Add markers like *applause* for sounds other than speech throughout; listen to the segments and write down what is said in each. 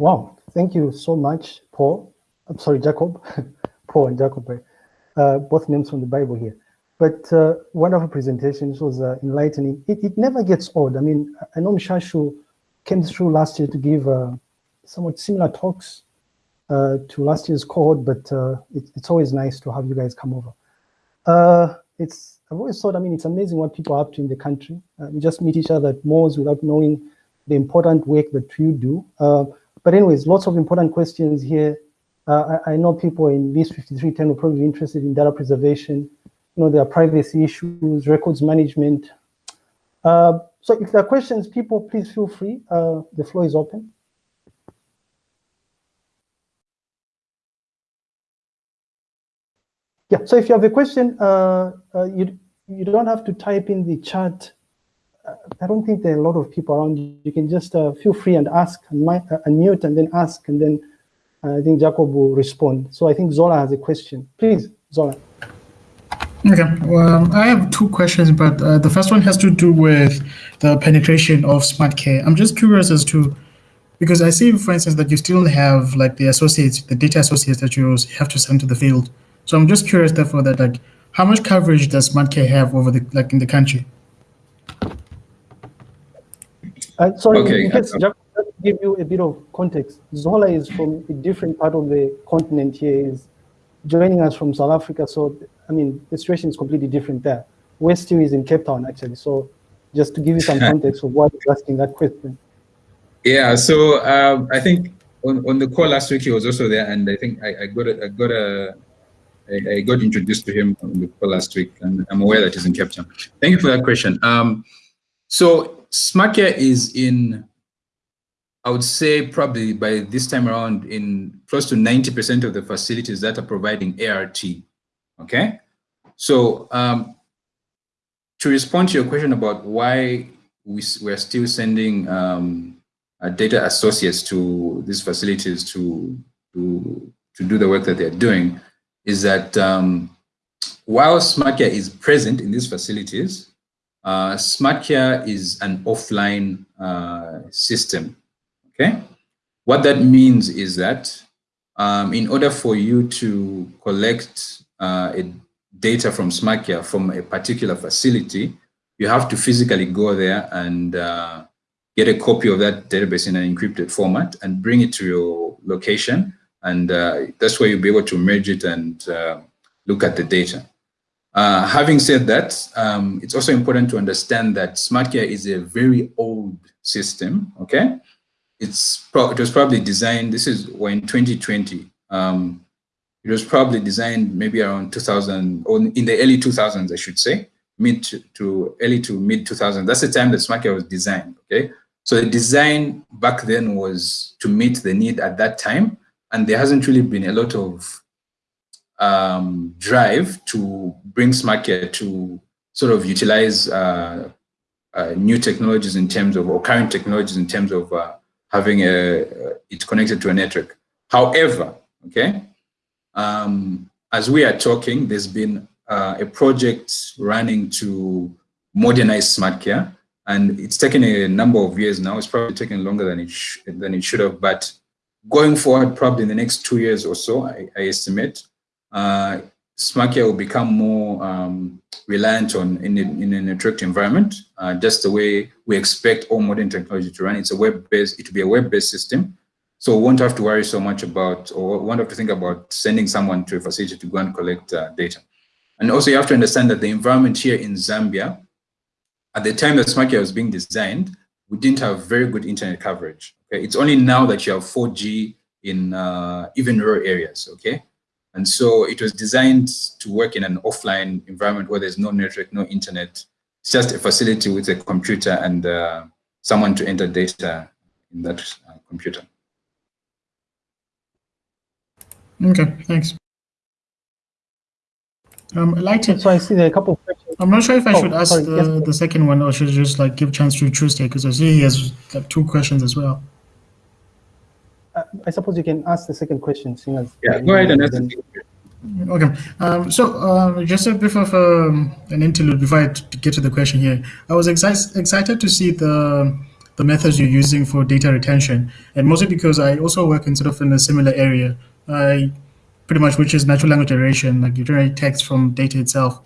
Wow, thank you so much, Paul. I'm sorry, Jacob. *laughs* Paul and Jacob, uh, both names from the Bible here. But uh, wonderful presentation. It was uh, enlightening. It, it never gets old. I mean, I know Mshashu came through last year to give uh, somewhat similar talks uh, to last year's cohort, but uh, it, it's always nice to have you guys come over. Uh, it's I've always thought, I mean, it's amazing what people are up to in the country. we just meet each other at without knowing the important work that you do. But anyways, lots of important questions here. I, I, know people in this 5310 are probably interested in data preservation. You know, there are privacy issues, records management. Uh, so if there are questions, people, please feel free. Uh, the floor is open. Yeah, so if you have a question, uh, uh, you, you don't have to type in the chat. I don't think there are a lot of people around you. You can just uh, feel free and ask, and uh, unmute, and then ask, and then uh, I think Jacob will respond. So I think Zola has a question. Please, Zola. Okay, well, I have two questions, but uh, the first one has to do with the penetration of smart care. I'm just curious as to, because I see, for instance, that you still have like the associates, the data associates that you have to send to the field. So I'm just curious, therefore, that like, how much coverage does SmartCare have over the like in the country? Uh, sorry, okay. just to give you a bit of context. Zola is from a different part of the continent here. Is joining us from South Africa, so I mean the situation is completely different there. West is in Cape Town actually. So just to give you some *laughs* context of why you're asking that question. Yeah, so um, I think on, on the call last week he was also there, and I think I, I got a, I got a I, I, got introduced to him on the call last week, and I'm aware that he's in Cape Town. Thank you for that question. Um, so SmartCare is in, I would say probably by this time around in close to 90% of the facilities that are providing ART, okay? So um, to respond to your question about why we, we're still sending um, data associates to these facilities to, to, to do the work that they're doing, is that um, while SmartCare is present in these facilities, uh, is an offline uh, system, okay? What that means is that um, in order for you to collect uh, data from SmartCare from a particular facility, you have to physically go there and uh, get a copy of that database in an encrypted format and bring it to your location and uh, that's where you'll be able to merge it and uh, look at the data. Uh, having said that, um, it's also important to understand that SmartCare is a very old system, okay? It's it was probably designed, this is when 2020, um, it was probably designed maybe around 2000, or in the early 2000s, I should say, mid to, to early to mid 2000s. That's the time that SmartCare was designed, okay? So the design back then was to meet the need at that time, and there hasn't really been a lot of um, drive to bring SmartCare to sort of utilize uh, uh, new technologies in terms of, or current technologies in terms of uh, having a, it connected to a network. However, okay, um, as we are talking, there's been uh, a project running to modernize SmartCare, and it's taken a number of years now. It's probably taken longer than it, than it should have, but going forward, probably in the next two years or so, I, I estimate, uh, SmartCare will become more um, reliant on in, in a networked environment, uh, just the way we expect all modern technology to run. It's a web-based, it will be a web-based system. So we won't have to worry so much about, or won't have to think about sending someone to a facility to go and collect uh, data. And also you have to understand that the environment here in Zambia, at the time that SmartCare was being designed, we didn't have very good internet coverage. Okay, it's only now that you have 4G in uh, even rural areas. Okay, and so it was designed to work in an offline environment where there's no network, no internet. It's just a facility with a computer and uh, someone to enter data in that uh, computer. Okay, thanks. Um, I'd like to. So I see there are a couple of questions. I'm not sure if I oh, should ask sorry, the, yes, the second one or should I just like give chance to Tuesday because I see he has like two questions as well. Uh, I suppose you can ask the second question, seeing as yeah, go ahead and ask. Okay, um, so uh, just a bit of um, an interlude before I get to the question here. I was excited excited to see the the methods you're using for data retention, and mostly because I also work in sort of in a similar area. I pretty much which is natural language generation, like you generate text from data itself.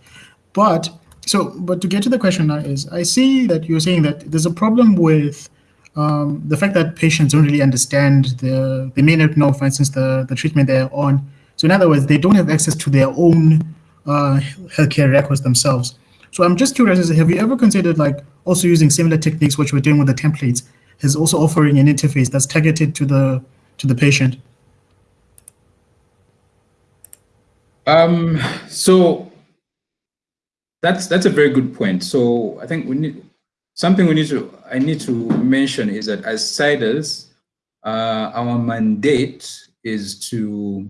But so, but to get to the question now is, I see that you're saying that there's a problem with um, the fact that patients don't really understand the, they may not know, for instance, the, the treatment they're on. So in other words, they don't have access to their own uh, healthcare records themselves. So I'm just curious, have you ever considered like also using similar techniques, which we're doing with the templates, is also offering an interface that's targeted to the to the patient? Um, so that's that's a very good point. So I think we need something we need to I need to mention is that as CIDRZ, uh, our mandate is to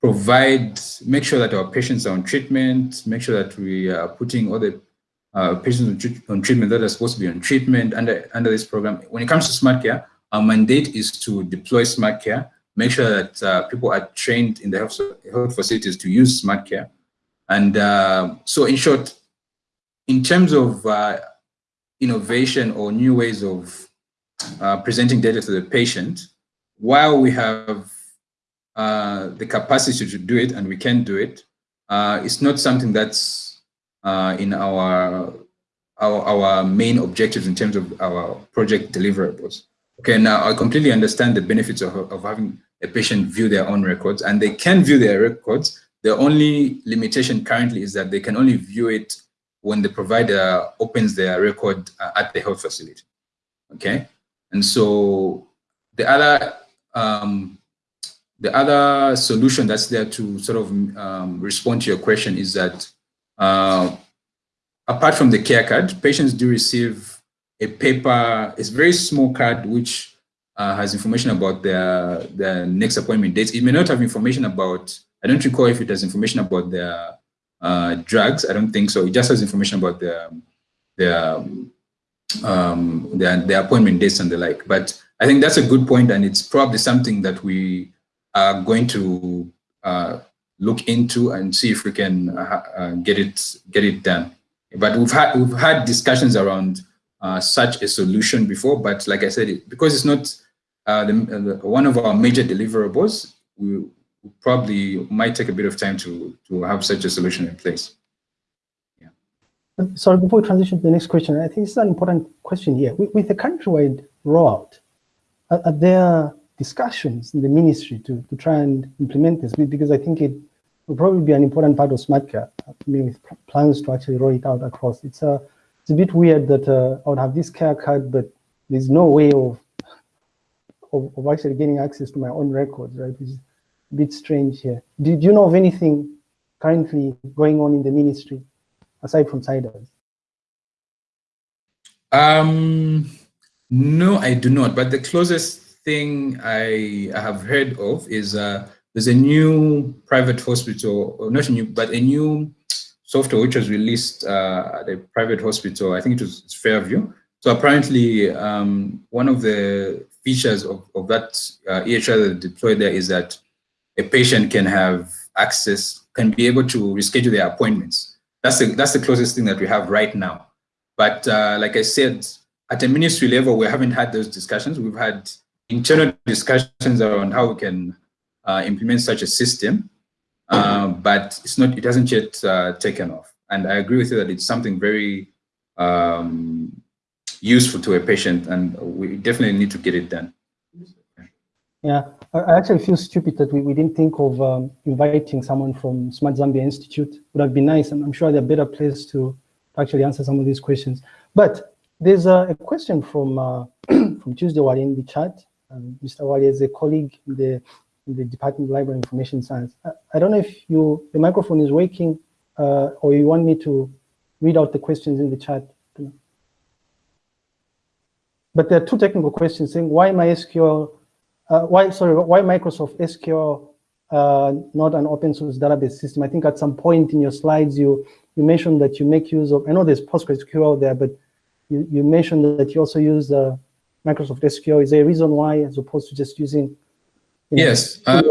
provide, make sure that our patients are on treatment, make sure that we are putting all the uh, patients on, treatment that are supposed to be on treatment under, under this program. When it comes to smart care, our mandate is to deploy smart care, make sure that uh, people are trained in the health, health facilities to use smart care. And uh, so in short, in terms of uh, innovation or new ways of uh, presenting data to the patient, while we have uh, the capacity to do it and we can do it, uh, it's not something that's uh, in our, our, our main objectives in terms of our project deliverables. Okay, now I completely understand the benefits of, of having a patient view their own records and they can view their records. The only limitation currently is that they can only view it when the provider opens their record uh, at the health facility. Okay, and so the other um, the other solution that's there to sort of um, respond to your question is that uh, apart from the care card, patients do receive a paper, it's very small card which uh, has information about their, their next appointment dates. It may not have information about, I don't recall if it has information about their uh, drugs. I don't think so. It just has information about their, their, um, their, their appointment dates and the like. But I think that's a good point and it's probably something that we are going to uh, look into and see if we can uh, uh, get it get it done. But we've had we've had discussions around uh, such a solution before. But like I said, it, because it's not uh, the, one of our major deliverables, we probably might take a bit of time to to have such a solution in place. Yeah. Sorry, before we transition to the next question, I think it's an important question here. With, with the countrywide rollout, are, are there discussions in the ministry to, to try and implement this because I think it will probably be an important part of smart care. With plans to actually roll it out across. It's a, it's a bit weird that uh, I would have this care card, but there's no way of, of, of actually getting access to my own records, right? Bit strange here. Do, do you know of anything currently going on in the ministry aside from CIDRZ? Um, no, I do not. But the closest thing I, have heard of is uh, there's a new private hospital, not new, but a new software which was released uh, at a private hospital. I think it was Fairview. So apparently, um, one of the features of, of that uh, EHR that deployed there is that a patient can have access, can be able to reschedule their appointments. That's the, that's the closest thing that we have right now. But uh, like I said, at a ministry level, we haven't had those discussions. We've had internal discussions around how we can uh, implement such a system, uh, but it's not, it hasn't yet uh, taken off. And I agree with you that it's something very um, useful to a patient, and we definitely need to get it done. Yeah, I actually feel stupid that we, we didn't think of um, inviting someone from Smart Zambia Institute. Would have been nice, and I'm sure they're a better placed to actually answer some of these questions. But there's a, a question from uh, *clears throat* from Tuesday Wali in the chat. Um, Mr. Wali is a colleague in the, in the Department of Library Information Science. I, I, don't know if you the microphone is working uh, or you want me to read out the questions in the chat. But there are two technical questions saying why MySQL, uh, why sorry, why Microsoft SQL uh, not an open source database system? I think at some point in your slides you you mentioned that you make use of. I know there's PostgreSQL there, but you, you mentioned that you also use uh, Microsoft SQL? Is there a reason why as opposed to just using yes. Uh,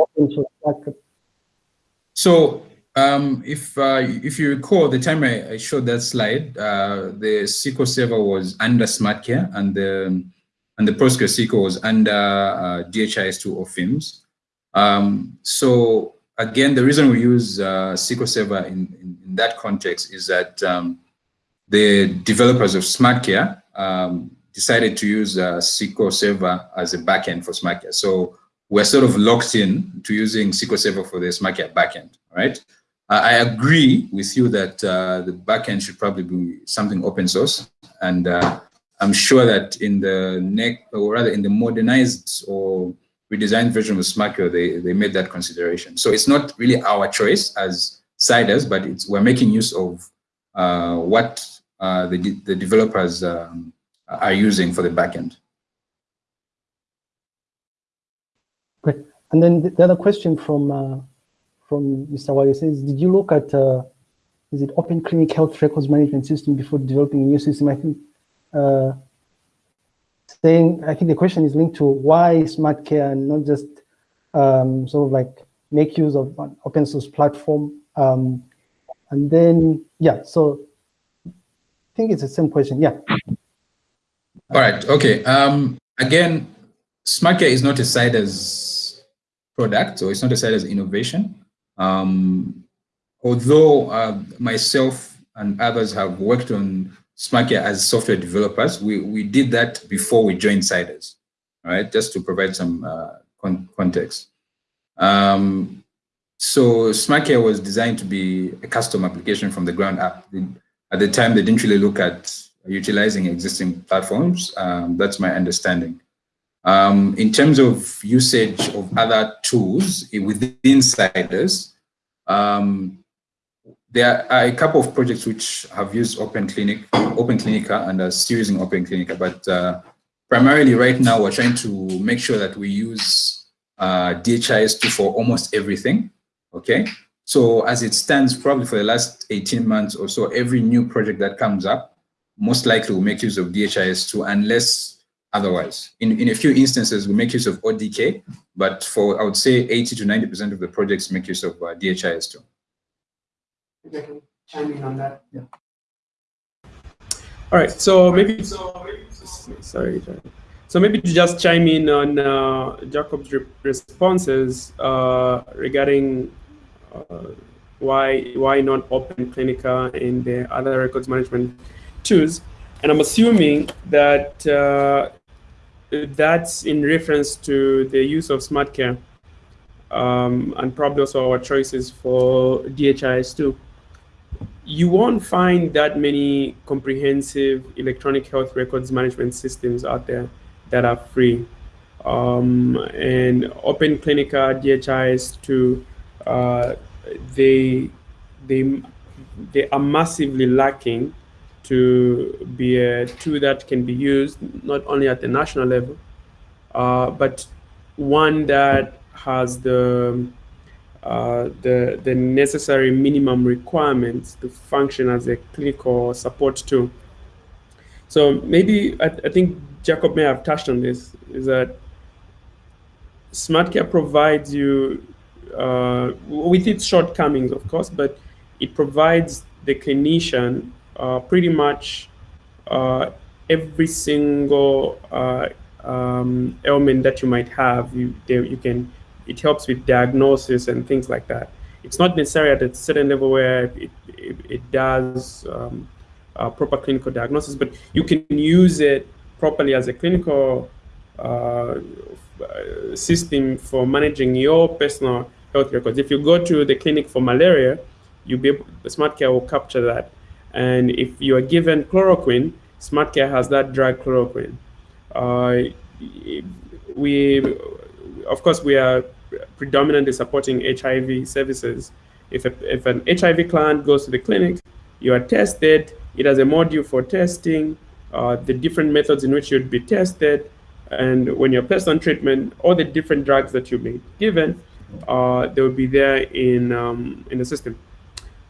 so um, if uh, if you recall, the time I, I showed that slide, uh, the SQL Server was under SmartCare and the and the PostgreSQL was under uh, DHIS2 or FIMS. Um, so again, the reason we use uh, SQL Server in, in, in, that context is that um, the developers of SmartCare um, decided to use uh, SQL Server as a backend for SmartCare. So we're sort of locked in to using SQL Server for the SmartCare backend, right? Uh, I agree with you that uh, the backend should probably be something open source. And uh, I'm sure that in the next, or rather in the modernized or redesigned version of SmartCare, they, they made that consideration. So it's not really our choice as CIDRZ, but it's, we're making use of uh, what uh, the, the developers um, are using for the backend. Great. And then the other question from uh, from Mr. Wali says, did you look at, uh, is it Open Clinic Health Records Management System before developing a new system? I think uh, saying, I think the question is linked to why smart care and not just um, sort of like make use of an open source platform. Um, and then, yeah, so I think it's the same question, yeah. All right, okay. Um, again, smart care is not a side as product, or it's not a side as innovation. Um, although uh, myself and others have worked on SmartCare as software developers, we, we did that before we joined CIDRZ, right? Just to provide some uh, con context. Um, so SmartCare was designed to be a custom application from the ground up. At the time, they didn't really look at utilizing existing platforms. Um, that's my understanding. Um, in terms of usage of other tools within CIDRZ, um, there are a couple of projects which have used Open Clinic, Open Clinica, and are still using Open Clinica. But uh, primarily, right now, we're trying to make sure that we use uh, DHIS2 for almost everything. Okay, so as it stands, probably for the last 18 months or so, every new project that comes up most likely will make use of DHIS2 unless otherwise. In, in a few instances, we make use of ODK, but for, I would say 80 to 90% of the projects make use of uh, DHIS2. If I can chime in on that. Yeah. All right, so maybe, so maybe sorry, so maybe to just chime in on uh, Jacob's re responses uh, regarding uh, why why not open Clinica and the other records management tools. And I'm assuming that uh, that's in reference to the use of SmartCare um, and probably also our choices for DHIS2. You won't find that many comprehensive electronic health records management systems out there that are free. Um, and Open Clinica, DHIS2, uh, they, they, they are massively lacking to be a tool that can be used not only at the national level, uh, but one that has the uh, the the necessary minimum requirements to function as a clinical support tool. So maybe I, I think Jacob may have touched on this. Is that SmartCare provides you uh, with its shortcomings, of course, but it provides the clinician uh, pretty much uh, every single uh, um, ailment that you might have, you, you can, it helps with diagnosis and things like that. It's not necessarily at a certain level where it, it, it does um, proper clinical diagnosis, but you can use it properly as a clinical uh, system for managing your personal health records. If you go to the clinic for malaria, you be able, SmartCare will capture that. And if you are given chloroquine, SmartCare has that drug chloroquine. Uh, we, of course, we are predominantly supporting HIV services. If, a, if an HIV client goes to the clinic, you are tested, it has a module for testing, uh, the different methods in which you'd be tested, and when you're placed on treatment, all the different drugs that you've been given, uh, they will be there in, um, in the system.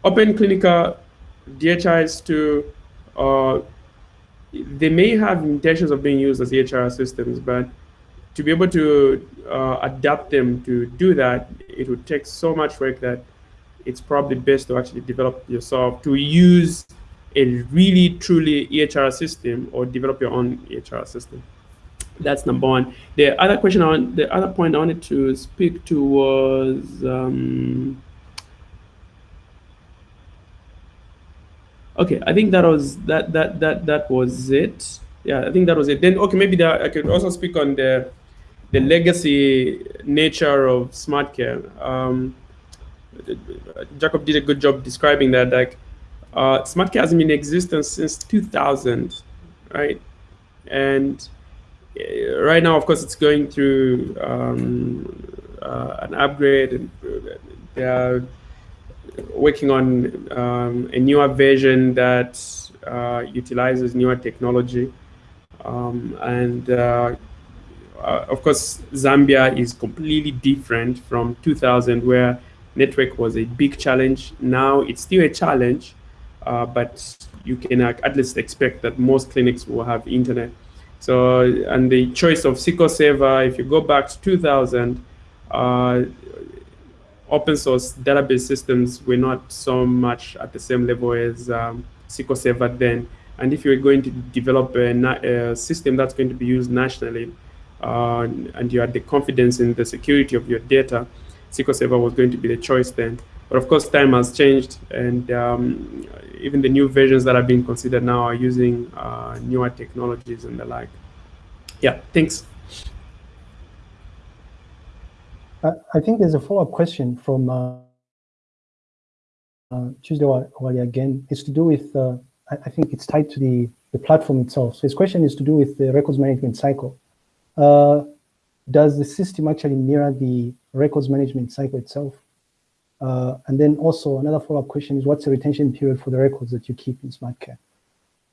Open Clinica DHIS2, uh, they may have intentions of being used as EHR systems, but to be able to uh, adapt them to do that, it would take so much work that it's probably best to actually develop yourself to use a really truly EHR system or develop your own EHR system. That's number one. The other question on the other point I wanted to speak to was um, okay. I think that was that that that that was it. Yeah, I think that was it. Then okay, maybe that I could also speak on the the legacy nature of SmartCare. Um, Jacob did a good job describing that. Like, uh, SmartCare has been in existence since 2000, right? And uh, right now, of course, it's going through um, uh, an upgrade, and they are working on um, a newer version that uh, utilizes newer technology. Um, and uh, uh, of course, Zambia is completely different from 2000, where network was a big challenge. Now it's still a challenge, uh, but you can at least expect that most clinics will have internet. So, and the choice of SQL Server, if you go back to 2000, uh, open source database systems were not so much at the same level as um, SQL Server then. And if you're going to develop a, a system that's going to be used nationally, uh, and you had the confidence in the security of your data, SQL Server was going to be the choice then. But of course, time has changed, and um, even the new versions that are being considered now are using uh, newer technologies and the like. Yeah, thanks. I think there's a follow-up question from uh, uh, Tuesday Wali again. It's to do with, uh, I, think it's tied to the, the platform itself. So his question is to do with the records management cycle. Uh, does the system actually mirror the records management cycle itself? Uh, and then also another follow-up question is what's the retention period for the records that you keep in SmartCare?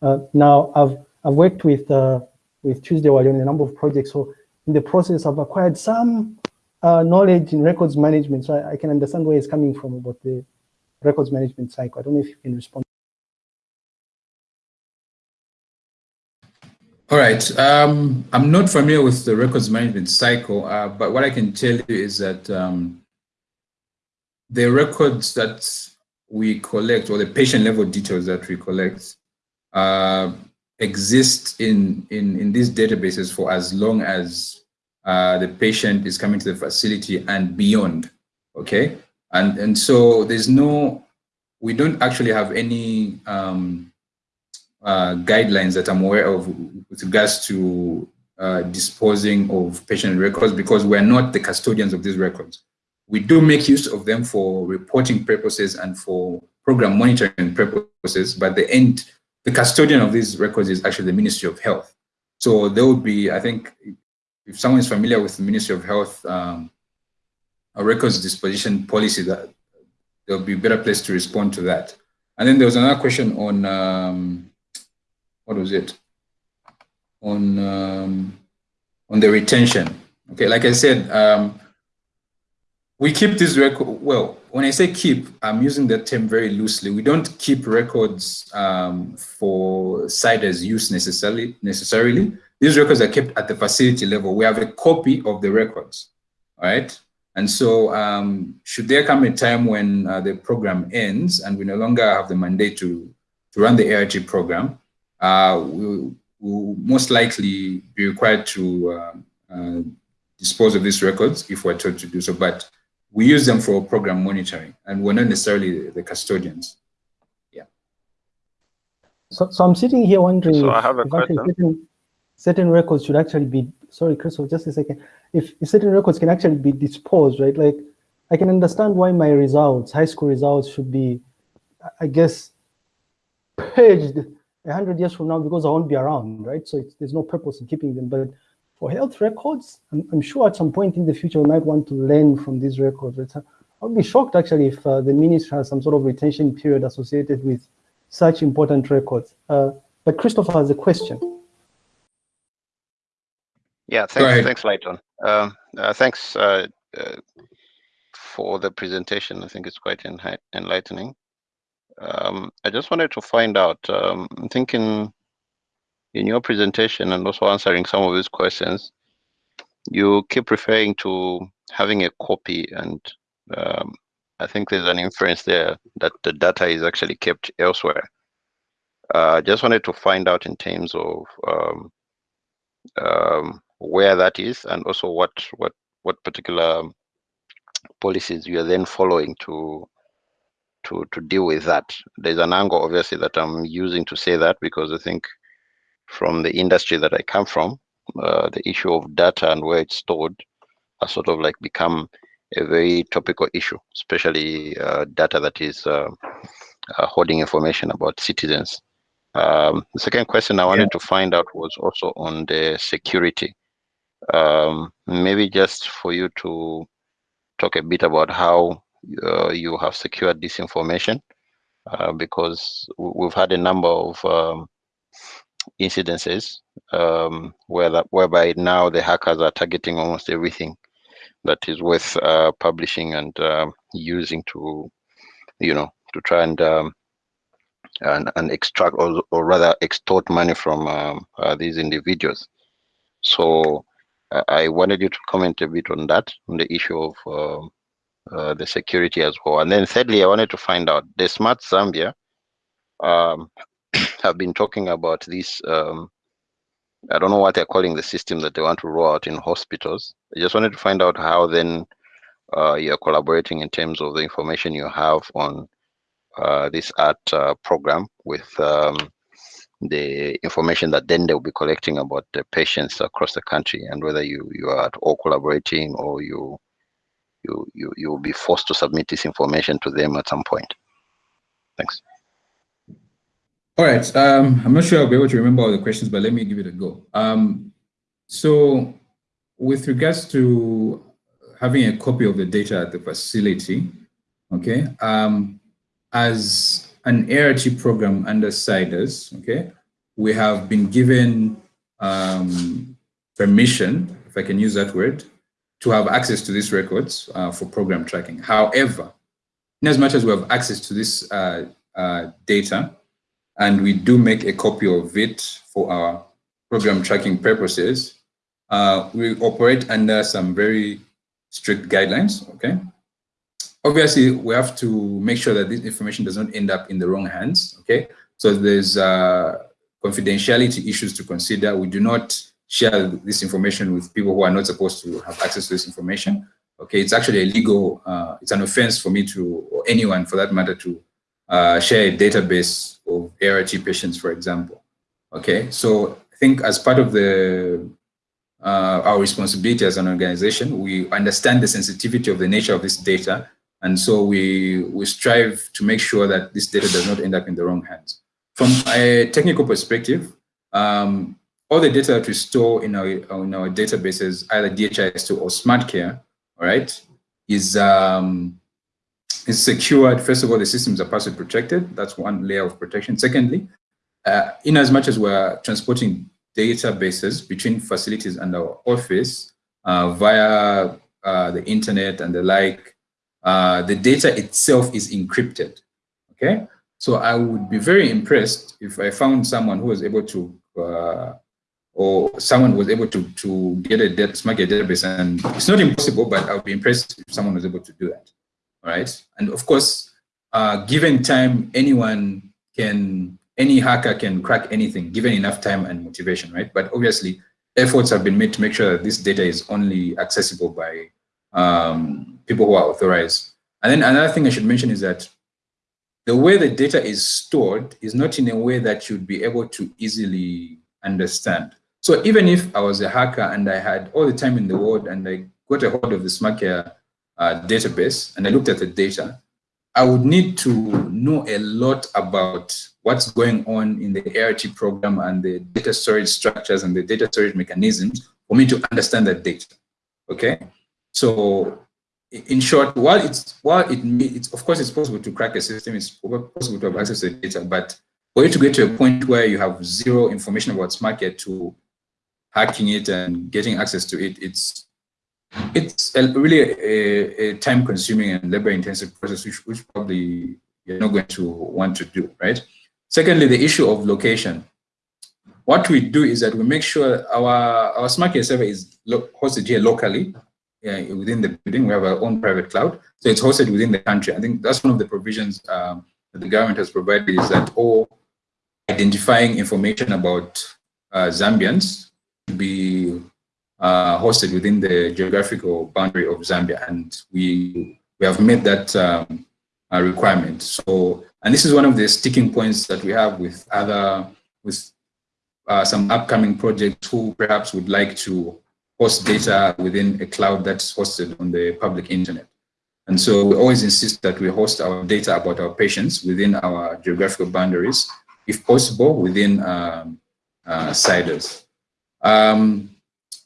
Uh, now, I've, I've worked with, uh, with Tuesday Wali in a number of projects. So in the process, I've acquired some uh, knowledge in records management. So I, I, can understand where it's coming from about the records management cycle. I don't know if you can respond. All right. Um, I'm not familiar with the records management cycle, uh, but what I can tell you is that um, the records that we collect or the patient level details that we collect uh, exist in, in, in these databases for as long as uh, the patient is coming to the facility and beyond, okay? And, and so there's no, we don't actually have any um, uh, guidelines that I'm aware of with regards to uh, disposing of patient records because we're not the custodians of these records. We do make use of them for reporting purposes and for program monitoring purposes, but the end, the custodian of these records is actually the Ministry of Health. So there would be, I think, if someone is familiar with the Ministry of Health, um, a records disposition policy, that there'll be a better place to respond to that. And then there was another question on um, what was it? On um, on the retention. Okay, like I said, um, we keep this record. Well, when I say keep, I'm using that term very loosely. We don't keep records um, for CIDR's use necessarily. Necessarily, these records are kept at the facility level. We have a copy of the records, all right? And so, um, should there come a time when uh, the program ends and we no longer have the mandate to to run the ART program, will, will most likely be required to uh, uh, dispose of these records if we're told to do so. But we use them for program monitoring, and we're not necessarily the custodians. Yeah. So, so I'm sitting here wondering so if, I have a question. Certain, certain records should actually be, sorry, Crystal, just a second. If, if certain records can actually be disposed, right? Like, I can understand why my results, high school results should be, I guess, purged 100 years from now because I won't be around, right? So there's no purpose in keeping them. But for health records, I'm, I'm, sure at some point in the future we might want to learn from these records. Right? I would be shocked actually if uh, the ministry has some sort of retention period associated with such important records. Uh, but Christopher has a question. Yeah, thanks, thanks, Lighton. Um, uh, thanks uh, uh, for the presentation. I think it's quite enlightening. Um, I just wanted to find out, um, I'm thinking in your presentation and also answering some of these questions, you keep referring to having a copy and um, I think there's an inference there that the data is actually kept elsewhere. Uh, just wanted to find out in terms of um, um, where that is and also what what what particular policies you are then following to to to deal with that. There's an angle obviously that I'm using to say that because I think from the industry that I come from, uh, the issue of data and where it's stored has sort of like become a very topical issue, especially uh, data that is uh, uh holding information about citizens. Um, the second question I wanted yeah. to find out was also on the security. Um, maybe just for you to talk a bit about how uh, you have secured this information, uh, because we've had a number of um, incidences um, where that, whereby now the hackers are targeting almost everything that is worth uh, publishing and uh, using to, you know, to try and um, and, and extract or, or rather extort money from um, uh, these individuals. So uh, I wanted you to comment a bit on that, on the issue of um, uh, the security as well. And then thirdly, I wanted to find out the Smart Zambia um, *clears throat* have been talking about this. Um, I don't know what they're calling the system that they want to roll out in hospitals. I just wanted to find out how then uh, you're collaborating in terms of the information you have on uh, this art uh, program with um, the information that then they'll be collecting about the patients across the country and whether you, you are at all collaborating or you you you you will be forced to submit this information to them at some point. Thanks. All right. Um, I'm not sure I'll be able to remember all the questions, but let me give it a go. Um, so with regards to having a copy of the data at the facility, okay, um, as an ART program under CIDRZ, okay, we have been given um, permission, if I can use that word, to have access to these records uh, for program tracking. However, in as much as we have access to this uh, uh, data, and we do make a copy of it for our program tracking purposes, uh, we operate under some very strict guidelines, okay? Obviously, we have to make sure that this information does not end up in the wrong hands, okay? So there's uh, confidentiality issues to consider. We do not share this information with people who are not supposed to have access to this information. Okay, it's actually a legal, uh, it's an offense for me to, or anyone for that matter, to uh, share a database of ART patients, for example. Okay, so I think as part of the uh, our responsibility as an organization, we understand the sensitivity of the nature of this data and so we, we strive to make sure that this data does not end up in the wrong hands. From a technical perspective, um, all the data that we store in our, in our databases, either DHIS2 or SmartCare, all right, is, um, is secured. First of all, the systems are password protected. That's one layer of protection. Secondly, uh, in as much as we're transporting databases between facilities and our office uh, via uh, the internet and the like, uh, the data itself is encrypted. Okay, so I would be very impressed if I found someone who was able to, uh, or someone was able to to get a data, smart database, and it's not impossible, but I would be impressed if someone was able to do that. All right, and of course, uh, given time, anyone can, any hacker can crack anything, given enough time and motivation, right? But obviously, efforts have been made to make sure that this data is only accessible by um, people who are authorized. And then another thing I should mention is that the way the data is stored is not in a way that you'd be able to easily understand. So even if I was a hacker and I had all the time in the world and I got a hold of the SmartCare uh, database and I looked at the data, I would need to know a lot about what's going on in the ART program and the data storage structures and the data storage mechanisms for me to understand that data, okay? So in short, while it's while it it's of course it's possible to crack a system, it's possible to have access to the data, but for you to get to a point where you have zero information about SmartCare to hacking it and getting access to it, it's it's a, really a, a time-consuming and labor-intensive process, which, which probably you're not going to want to do, right? Secondly, the issue of location. What we do is that we make sure our, our SmartCare server is hosted here locally, within the building. We have our own private cloud. So it's hosted within the country. I think that's one of the provisions um, that the government has provided is that all identifying information about uh, Zambians be uh, hosted within the geographical boundary of Zambia. And we, we have made that um, requirement. So, and this is one of the sticking points that we have with other, with uh, some upcoming projects who perhaps would like to host data within a cloud that's hosted on the public internet. And so we always insist that we host our data about our patients within our geographical boundaries, if possible, within um, uh, CIDRZ. Um,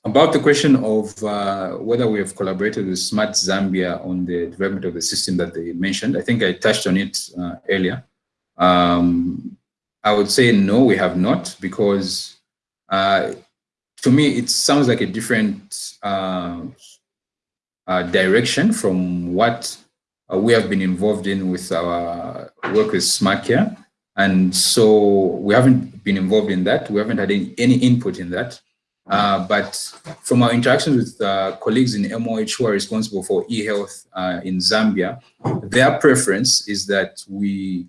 about the question of uh, whether we have collaborated with Smart Zambia on the development of the system that they mentioned, I think I touched on it uh, earlier. Um, I would say no, we have not, because uh, to me, it sounds like a different uh, uh, direction from what uh, we have been involved in with our work with SmartCare. And so we haven't been involved in that. We haven't had any, any input in that. Uh, but from our interactions with uh, colleagues in MOH who are responsible for e-health uh, in Zambia, their preference is that we,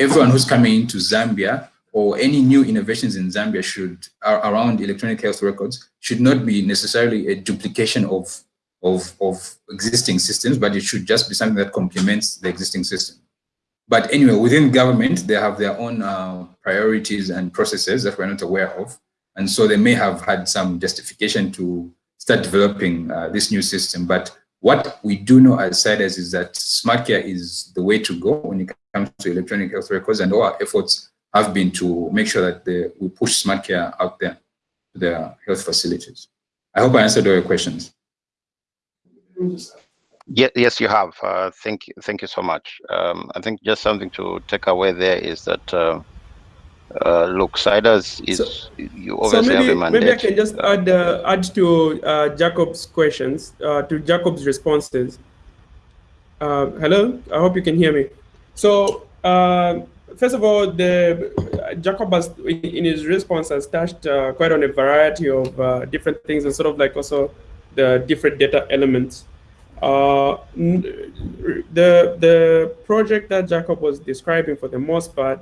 everyone who's coming into Zambia or any new innovations in Zambia should around electronic health records should not be necessarily a duplication of, of, of existing systems, but it should just be something that complements the existing system. But anyway, within government, they have their own uh, priorities and processes that we're not aware of. And so they may have had some justification to start developing uh, this new system. But what we do know as CIDRZ is that smart care is the way to go when it comes to electronic health records and all our efforts have been to make sure that the, we push smart care out there to their health facilities. I hope I answered all your questions. Yeah, yes, you have. Uh, thank you. Thank you so much. Um, I think just something to take away there is that uh, uh, look, CIDRZ is so, you obviously so maybe, have a mandate. Maybe I can just add uh, add to uh, Jacob's questions, uh, to Jacob's responses. Uh, hello, I hope you can hear me. So uh, first of all, the Jacob has in his response has touched quite on a variety of different things and sort of like also the different data elements. the the project that Jacob was describing for the most part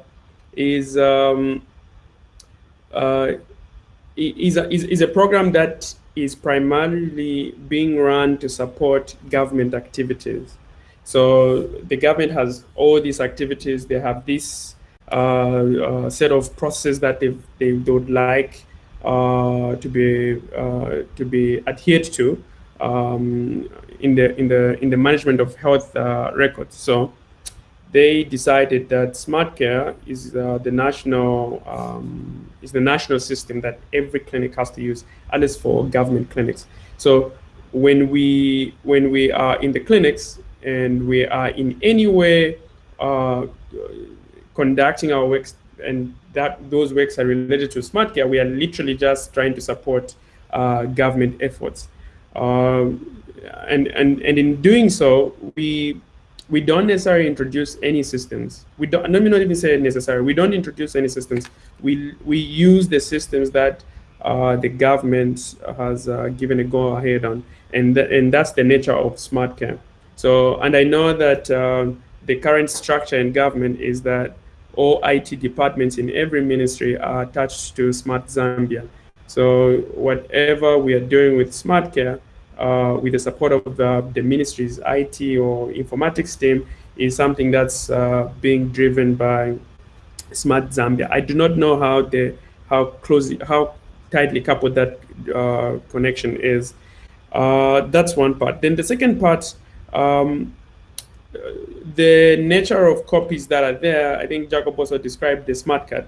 is um, uh, is, a, is, a program that is primarily being run to support government activities. So the government has all these activities. They have this uh, uh, set of processes that they, they would like uh, to be uh, to be adhered to um, in the in the in the management of health uh, records. So they decided that SmartCare is uh, the national um, is the national system that every clinic has to use, at least for government clinics. So when we when we are in the clinics and we are in any way uh, conducting our works and that those works are related to SmartCare, we are literally just trying to support uh, government efforts. Um, and, and, and in doing so, we we don't necessarily introduce any systems. We don't, let me not even say necessary. We don't introduce any systems. We, we use the systems that uh, the government has uh, given a go ahead on. And, th and that's the nature of SmartCare. So, and I know that uh, the current structure in government is that all IT departments in every ministry are attached to Smart Zambia. So whatever we are doing with SmartCare, uh, with the support of the, the, ministry's IT or informatics team is something that's uh, being driven by Smart Zambia. I do not know how the how closely how tightly coupled that uh, connection is. Uh, that's one part. Then the second part, um, the nature of copies that are there. I think Jacob also described the smart card.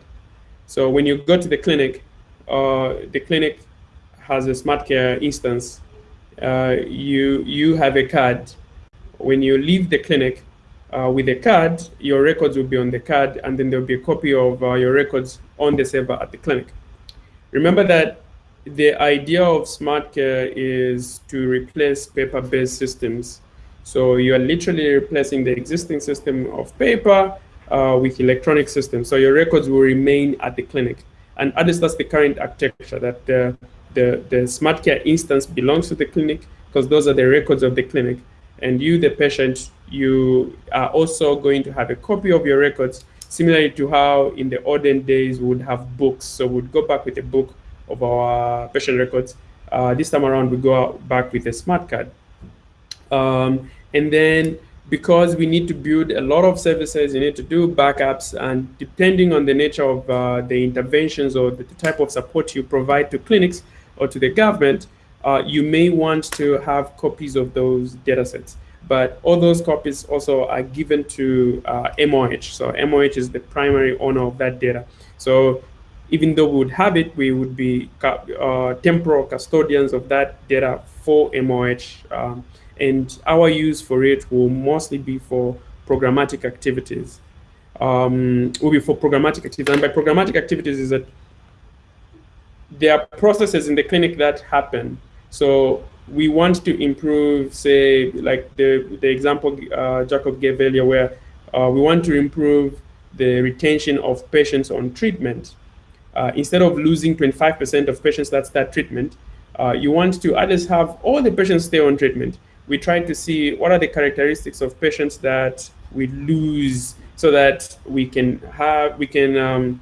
So when you go to the clinic, uh, the clinic has a smart care instance uh, you you have a card. When you leave the clinic uh, with a card, your records will be on the card, and then there'll be a copy of uh, your records on the server at the clinic. Remember that the idea of smart care is to replace paper-based systems. So you are literally replacing the existing system of paper uh, with electronic systems. So your records will remain at the clinic. And at least that's the current architecture that uh, the, the smart care instance belongs to the clinic, because those are the records of the clinic. And you, the patient, you are also going to have a copy of your records, similarly to how in the olden days we would have books. So we'd go back with a book of our patient records. Uh, this time around, we go back with a smart card. Um, and then because we need to build a lot of services, you need to do backups, and depending on the nature of uh, the interventions or the type of support you provide to clinics or to the government, uh, you may want to have copies of those data sets. But all those copies also are given to uh, MOH. So MOH is the primary owner of that data. So even though we would have it, we would be uh, temporal custodians of that data for MOH. Um, and our use for it will mostly be for programmatic activities. Um, will be for programmatic activities. And by programmatic activities is that there are processes in the clinic that happen. So we want to improve, say, like the, the example uh, Jacob gave earlier, where uh, we want to improve the retention of patients on treatment. Uh, instead of losing 25% of patients that start treatment, uh, you want to at least have all the patients stay on treatment we try to see what are the characteristics of patients that we lose so that we can have we can um,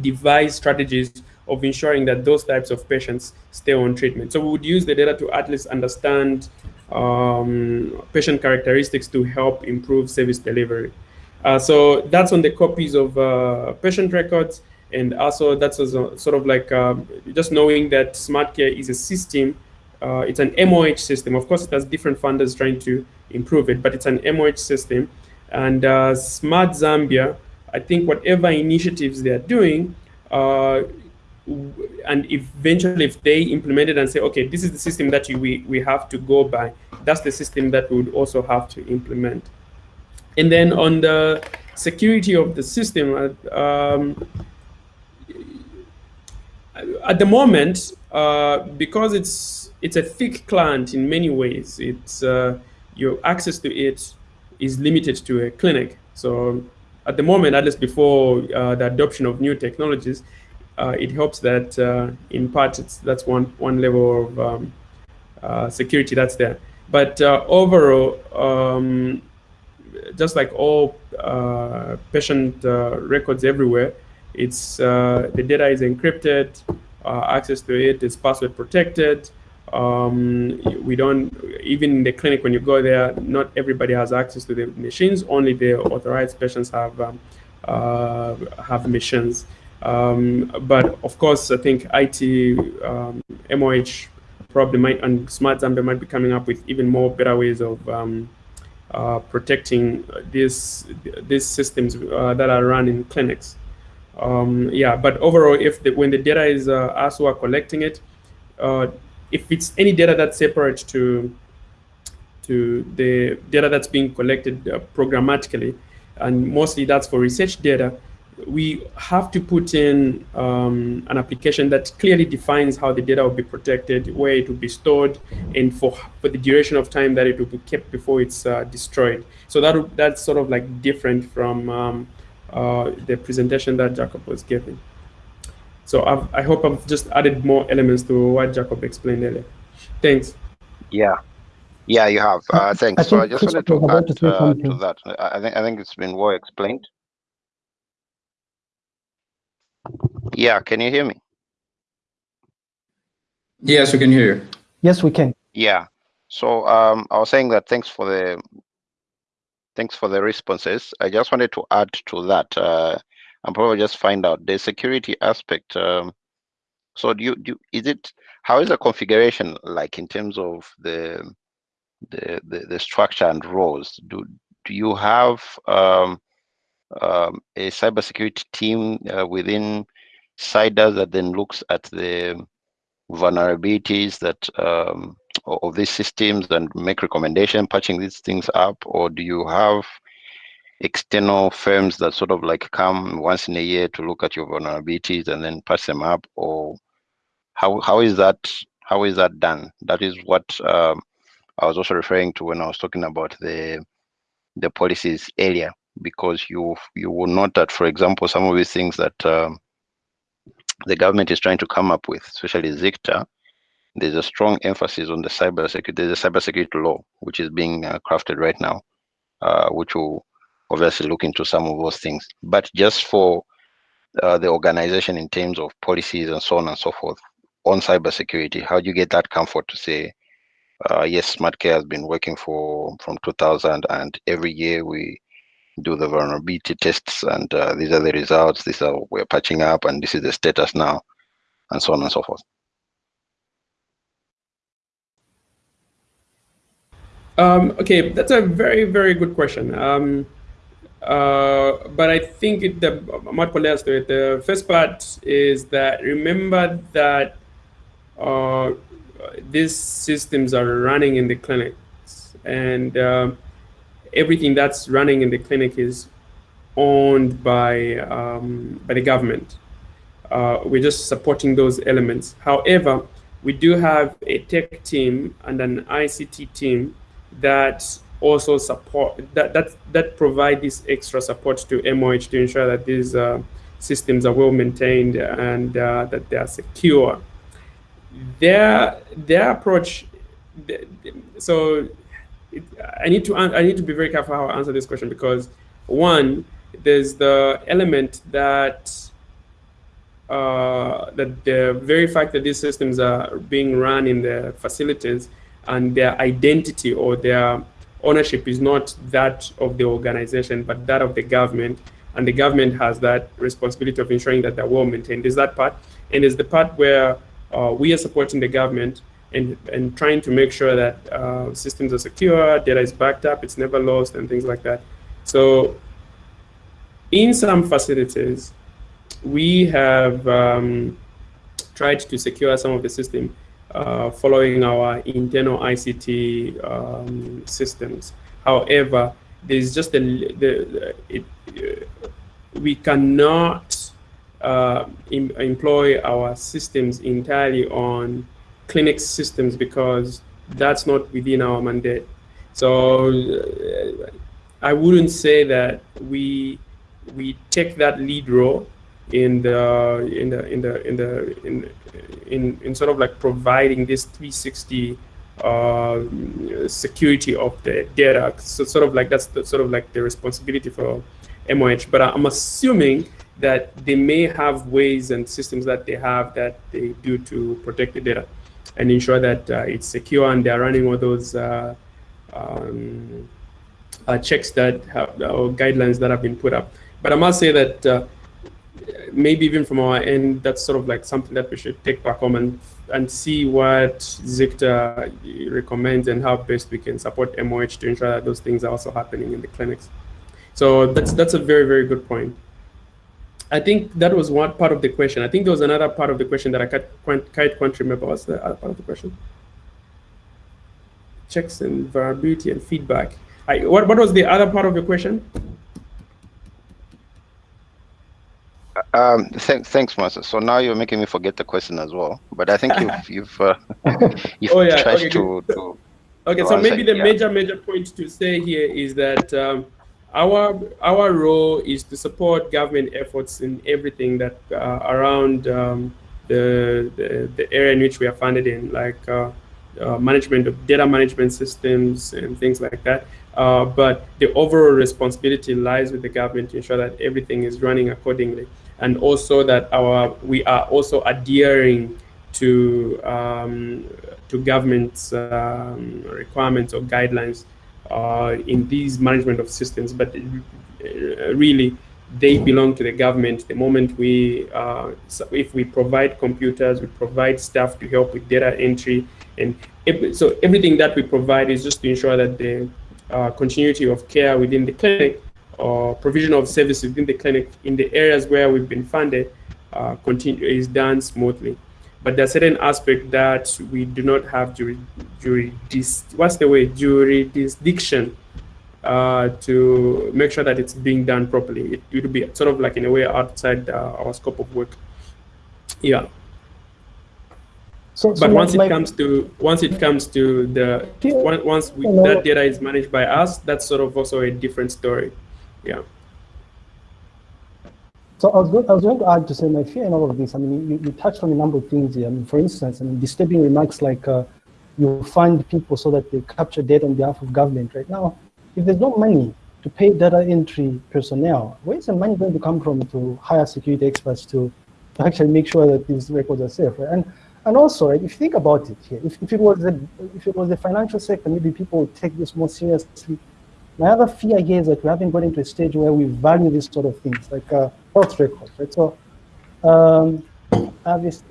devise strategies of ensuring that those types of patients stay on treatment. So we would use the data to at least understand um, patient characteristics to help improve service delivery. Uh, so that's on the copies of uh, patient records. And also that's also sort of like um, just knowing that smart care is a system uh, it's an MOH system. Of course, it has different funders trying to improve it, but it's an MOH system. And uh, Smart Zambia, I think whatever initiatives they're doing, uh, and eventually if they implemented and say, okay, this is the system that you, we, we have to go by, that's the system that we would also have to implement. And then on the security of the system, uh, um, at the moment, uh, because it's it's a thick client in many ways. It's uh, your access to it is limited to a clinic. So at the moment, at least before uh, the adoption of new technologies, it helps that uh, in part that's one one level of um, uh, security that's there. But uh, overall, um, just like all patient records everywhere, it's the data is encrypted, access to it is password protected. Um, we don't, even in the clinic, when you go there, not everybody has access to the machines. Only the authorized patients have um, uh, have machines. Um, but of course, I think IT, MOH um, probably might, and Smart Zambia might be coming up with even more better ways of um, uh, protecting these these systems uh, that are run in clinics. Um, yeah, but overall, if the, when the data is uh, us who are collecting it, uh, if it's any data that's separate to to the data that's being collected uh, programmatically, and mostly that's for research data, we have to put in um, an application that clearly defines how the data will be protected, where it will be stored, and for, for the duration of time that it will be kept before it's uh, destroyed. So that that's sort of like different from um, uh, the presentation that Jacob was giving. So I've, i hope I've just added more elements to what Jacob explained earlier. Thanks. Yeah. Yeah, you have. Uh, thanks. I so I just wanted to add to, uh, to that. I think I think it's been well explained. Yeah, can you hear me? Yes, we can hear you. Yes, we can. Yeah. So um, I was saying that thanks for the thanks for the responses. I just wanted to add to that. Uh, and probably just find out the security aspect. Um, so do you do is it how is the configuration like in terms of the the the, the structure and roles? Do do you have um, um, a cybersecurity team uh, within CIDRZ that then looks at the vulnerabilities that um, of these systems and make recommendation patching these things up, or do you have external firms that sort of like come once in a year to look at your vulnerabilities and then patch them up? Or how how is that how is that done? That is what um, i was also referring to when i was talking about the the policies area because you you will note that for example some of these things that um, the government is trying to come up with especially ZICTA there's a strong emphasis on the cyber security. There's a cybersecurity law which is being uh, crafted right now, uh, which will obviously look into some of those things. But just for uh, the organization in terms of policies and so on and so forth on cybersecurity, how do you get that comfort to say, uh, yes, SmartCare has been working for from 2000, and every year we do the vulnerability tests, and uh, these are the results. These are we're patching up, and this is the status now, and so on and so forth. Um, okay, that's a very, very good question. Um, uh, but I think it, the The first part is that remember that uh, these systems are running in the clinics, and uh, everything that's running in the clinic is owned by um, by the government. Uh, we're just supporting those elements. However, we do have a tech team and an ICT team that also support that that that provide this extra support to MOH to ensure that these uh, systems are well maintained and uh, that they are secure. Their their approach. So it, I need to I need to be very careful how I answer this question because one, there's the element that uh, that the very fact that these systems are being run in the facilities and their identity or their ownership is not that of the organization, but that of the government. And the government has that responsibility of ensuring that they're well maintained. Is that part? And is the part where uh, we are supporting the government and, and trying to make sure that uh, systems are secure, data is backed up, it's never lost, and things like that. So in some facilities, we have um, tried to secure some of the system uh, following our internal ICT um, systems. However, there's just a, the, it, we cannot uh, em employ our systems entirely on clinic systems because that's not within our mandate. So uh, I wouldn't say that we we take that lead role in the in the in the in the in in, in sort of like providing this 360 uh, security of the data. So sort of like that's the, sort of like the responsibility for MOH. But I'm assuming that they may have ways and systems that they have that they do to protect the data and ensure that uh, it's secure and they're running all those uh, um, uh, checks that have or guidelines that have been put up. But I must say that maybe even from our end, that's sort of like something that we should take back home and and see what ZICTA recommends and how best we can support MOH to ensure that those things are also happening in the clinics. So that's that's a very very good point. I think that was one part of the question. I think there was another part of the question that I can't quite, can't remember. What's the other part of the question? Checks and variability and feedback. I, what, what was the other part of your question? Um, th thanks, Master. So now you're making me forget the question as well. But I think *laughs* you've you've uh, *laughs* you've oh, yeah. tried okay, to, to, Okay, to so maybe the yeah. major major point to say here is that um, our our role is to support government efforts in everything that uh, around um, the, the the area in which we are funded in, like uh, uh, management of data management systems and things like that. Uh, but the overall responsibility lies with the government to ensure that everything is running accordingly and also that our we are also adhering to um, to government's um, requirements or guidelines in these management of systems. But uh, really, they belong to the government. The moment we, uh, if we provide computers, we provide staff to help with data entry, and so everything that we provide is just to ensure that the uh, continuity of care within the clinic or provision of services within the clinic in the areas where we've been funded uh, continue is done smoothly. But there's certain aspect that we do not have jury, jury dis, what's the way jurisdiction uh, to make sure that it's being done properly. It, it will be sort of like in a way outside uh, our scope of work. Yeah. So, but so once like, it comes to once it comes to the once once we, that data is managed by us, that's sort of also a different story. Yeah. So I was, going, I was going to add to say my fear in all of this, I mean, you, you touched on a number of things here. I mean, for instance, I mean, disturbing remarks like uh, you fund people so that they capture data on behalf of government right now. If there's no money to pay data entry personnel, where is the money going to come from to hire security experts to, to actually make sure that these records are safe? Right? And and also, right, if you think about it here, if, if it was the if it was the financial sector, maybe people would take this more seriously. My other fear here is that we haven't got into a stage where we value these sort of things, like uh, health records, right? So, um,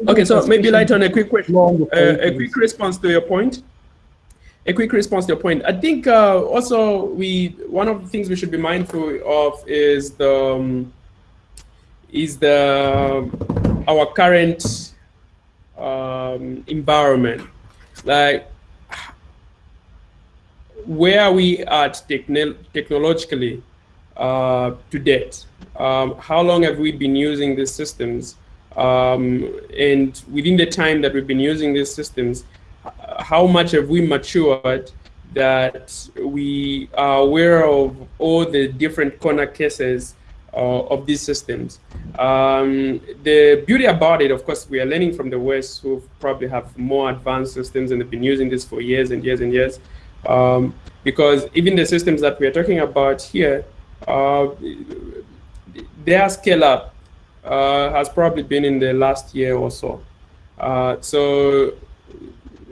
okay, so maybe light on a quick question, uh, a quick response to your point. A quick response to your point. I think uh, also we one of the things we should be mindful of is the um, is the our current um, environment. Like, where are we at techn technologically uh, to date? Um, how long have we been using these systems? Um, and within the time that we've been using these systems, how much have we matured that we are aware of all the different corner cases uh, of these systems. Um, the beauty about it, of course, we are learning from the West who probably have more advanced systems and have been using this for years and years and years. Um, because even the systems that we are talking about here, uh, their scale up uh, has probably been in the last year or so. Uh, so,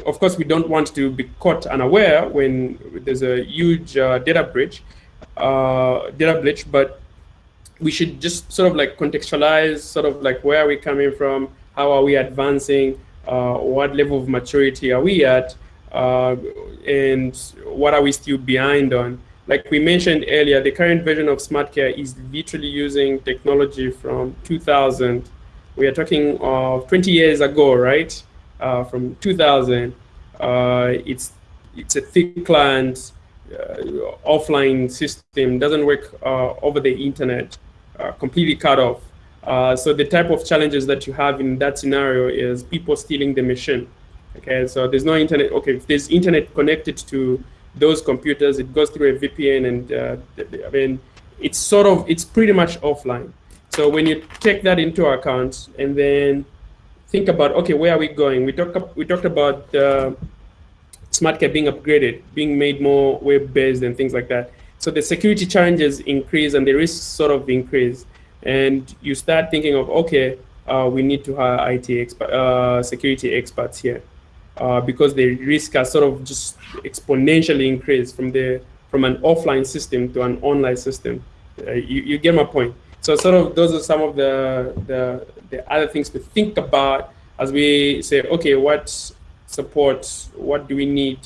of course, we don't want to be caught unaware when there's a huge uh, data breach, uh, data breach, but we should just sort of like contextualize sort of like where are we coming from, how are we advancing, uh, what level of maturity are we at, uh, and what are we still behind on. Like we mentioned earlier, the current version of SmartCare is literally using technology from 2000. We are talking of 20 years ago, right? Uh, from 2000. Uh, it's it's a thick client, uh, offline system, doesn't work uh, over the internet. Uh, completely cut off. Uh, so the type of challenges that you have in that scenario is people stealing the machine. Okay, so there's no internet. Okay, if there's internet connected to those computers, it goes through a VPN, and uh, I mean, it's sort of it's pretty much offline. So when you take that into account, and then think about okay, where are we going? We talked we talked about uh, SmartCare being upgraded, being made more web-based, and things like that. So the security challenges increase and the risks sort of increase. And you start thinking of, okay, uh, we need to hire IT expert, uh, security experts here uh, because the risk has sort of just exponentially increased from the from an offline system to an online system. Uh, you, you get my point. So sort of those are some of the, the, the other things to think about as we say, okay, what support, what do we need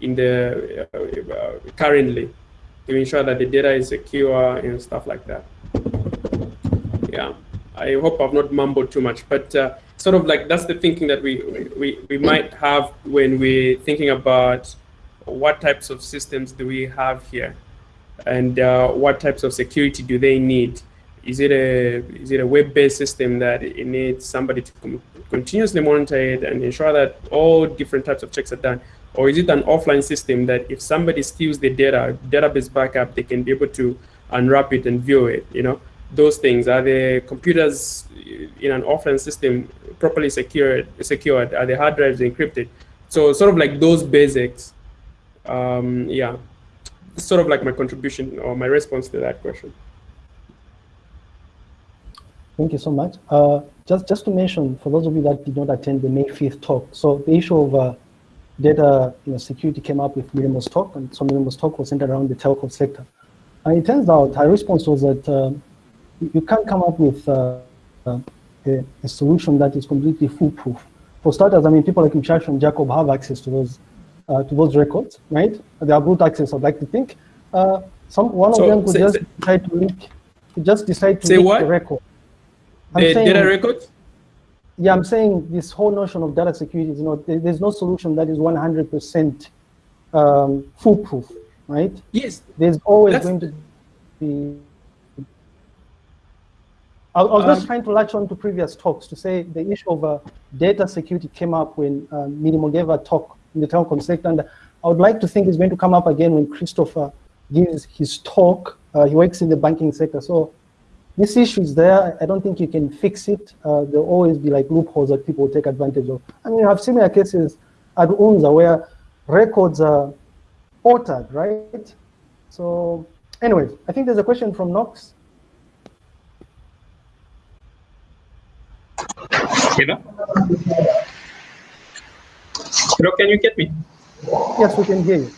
in the uh, uh, currently? to ensure that the data is secure and stuff like that. Yeah, I hope I've not mumbled too much, but uh, sort of like that's the thinking that we, we, we might have when we're thinking about what types of systems do we have here and uh, what types of security do they need? Is it a is it a web-based system that it needs somebody to continuously monitor it and ensure that all different types of checks are done? Or is it an offline system that if somebody steals the data, database backup, they can be able to unwrap it and view it, you know? Those things, are the computers in an offline system properly secured, secured? Are the hard drives encrypted? So sort of like those basics, um, yeah, sort of like my contribution or my response to that question. Thank you so much. Uh, just, just to mention, for those of you that did not attend the May 5th talk, so the issue of uh, data you know, security came up with Miriam's talk, and so Miriam's talk was centered around the telco sector. And it turns out her response was that uh, you can't come up with uh, uh, a, a, solution that is completely foolproof. For starters, I mean, people like Mshasha and Jacob have access to those uh, to those records, right? They have root access, I'd like to think. Uh, some One so, of them could say, just say, decide to could just decide to say what? the record. I'm the saying, data records? yeah, I'm saying this whole notion of data security is not, there's no solution that is 100% um, foolproof, right? Yes. There's always going to be. I, I was um, just trying to latch on to previous talks to say the issue of uh, data security came up when uh, Mirimo gave a talk in the telecom sector, and I would like to think it's going to come up again when Christopher gives his talk. Uh, he works in the banking sector, so this issue is there. I don't think you can fix it. Uh, there'll always be like loopholes that people take advantage of. I mean, you have similar cases at UNZA where records are altered, right? So anyways, I think there's a question from Knox. Hello? Hello, can you get me? Yes, we can hear you.